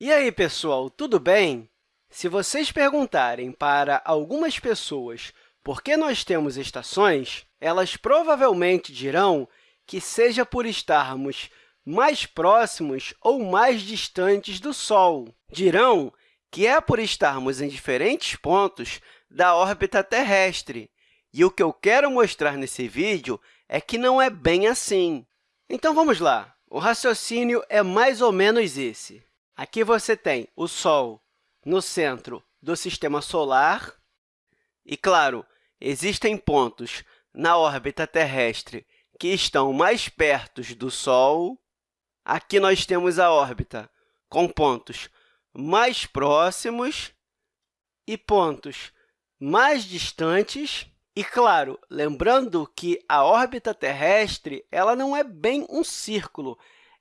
E aí, pessoal, tudo bem? Se vocês perguntarem para algumas pessoas por que nós temos estações, elas provavelmente dirão que seja por estarmos mais próximos ou mais distantes do Sol. Dirão que é por estarmos em diferentes pontos da órbita terrestre. E o que eu quero mostrar nesse vídeo é que não é bem assim. Então, vamos lá. O raciocínio é mais ou menos esse. Aqui você tem o Sol no centro do Sistema Solar. E, claro, existem pontos na órbita terrestre que estão mais perto do Sol. Aqui nós temos a órbita com pontos mais próximos e pontos mais distantes. E, claro, lembrando que a órbita terrestre ela não é bem um círculo,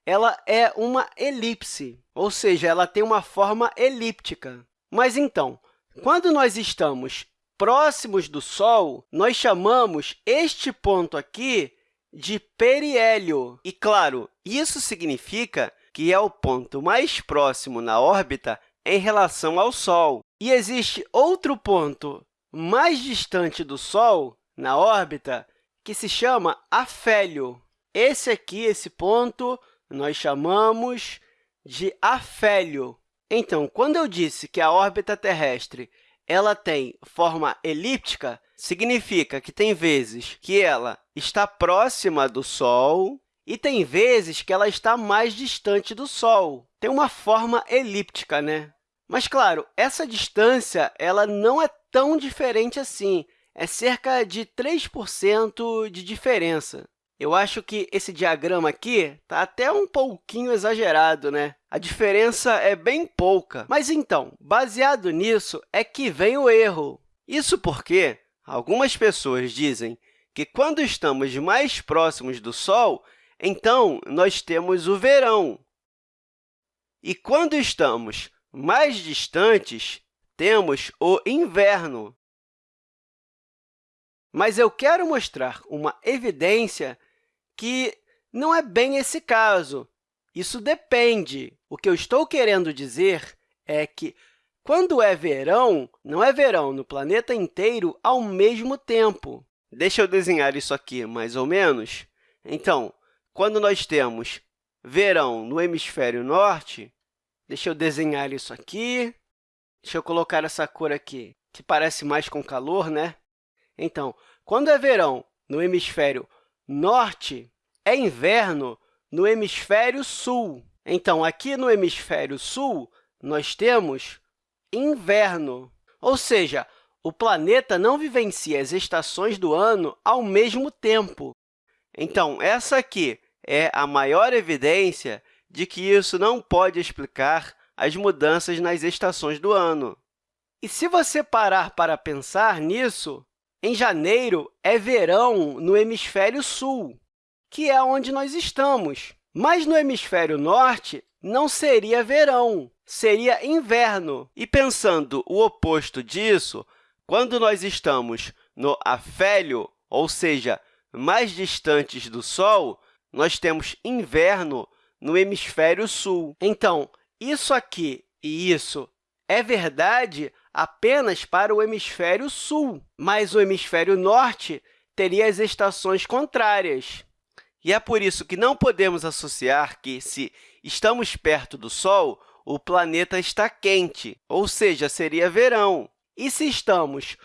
ela é uma elipse, ou seja, ela tem uma forma elíptica. Mas, então, quando nós estamos próximos do Sol, nós chamamos este ponto aqui de periélio. E, claro, isso significa que é o ponto mais próximo na órbita em relação ao Sol. E existe outro ponto mais distante do Sol na órbita que se chama afélio. Esse aqui, esse ponto, nós chamamos de afélio. Então, quando eu disse que a órbita terrestre ela tem forma elíptica, significa que tem vezes que ela está próxima do Sol e tem vezes que ela está mais distante do Sol. Tem uma forma elíptica, né? Mas, claro, essa distância ela não é tão diferente assim, é cerca de 3% de diferença. Eu acho que esse diagrama aqui está até um pouquinho exagerado, né? A diferença é bem pouca. Mas, então, baseado nisso, é que vem o erro. Isso porque algumas pessoas dizem que, quando estamos mais próximos do Sol, então nós temos o verão. E, quando estamos mais distantes, temos o inverno. Mas eu quero mostrar uma evidência que não é bem esse caso. Isso depende. O que eu estou querendo dizer é que, quando é verão, não é verão no planeta inteiro ao mesmo tempo. Deixa eu desenhar isso aqui, mais ou menos. Então, quando nós temos verão no hemisfério norte, deixa eu desenhar isso aqui. Deixa eu colocar essa cor aqui, que parece mais com calor, né? Então, quando é verão no hemisfério norte é inverno no hemisfério sul. Então, aqui no hemisfério sul, nós temos inverno, ou seja, o planeta não vivencia as estações do ano ao mesmo tempo. Então, essa aqui é a maior evidência de que isso não pode explicar as mudanças nas estações do ano. E se você parar para pensar nisso, em janeiro é verão no hemisfério sul, que é onde nós estamos. Mas no hemisfério norte, não seria verão, seria inverno. E pensando o oposto disso, quando nós estamos no afélio, ou seja, mais distantes do Sol, nós temos inverno no hemisfério sul. Então, isso aqui e isso é verdade apenas para o hemisfério sul, mas o hemisfério norte teria as estações contrárias. E é por isso que não podemos associar que, se estamos perto do Sol, o planeta está quente, ou seja, seria verão. E se estamos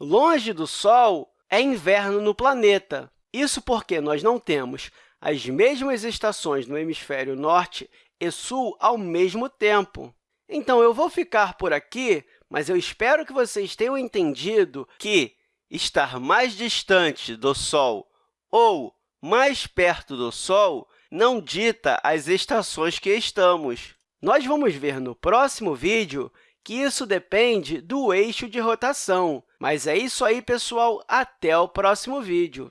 longe do Sol, é inverno no planeta. Isso porque nós não temos as mesmas estações no hemisfério norte e sul ao mesmo tempo. Então, eu vou ficar por aqui, mas eu espero que vocês tenham entendido que estar mais distante do Sol ou mais perto do Sol não dita as estações que estamos. Nós vamos ver no próximo vídeo que isso depende do eixo de rotação. Mas é isso aí, pessoal. Até o próximo vídeo.